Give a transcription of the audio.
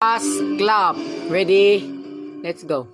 Pass, clap. Ready? Let's go.